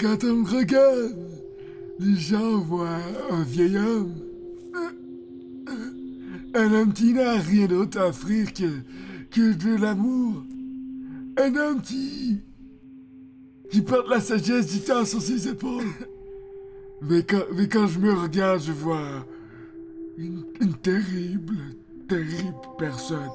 Quand on me regarde, les gens voient un vieil homme. Euh, euh, un homme qui n'a rien d'autre à offrir que, que de l'amour. Un homme qui. qui porte la sagesse du temps sur ses épaules. Mais quand, mais quand je me regarde, je vois une terrible, terrible personne.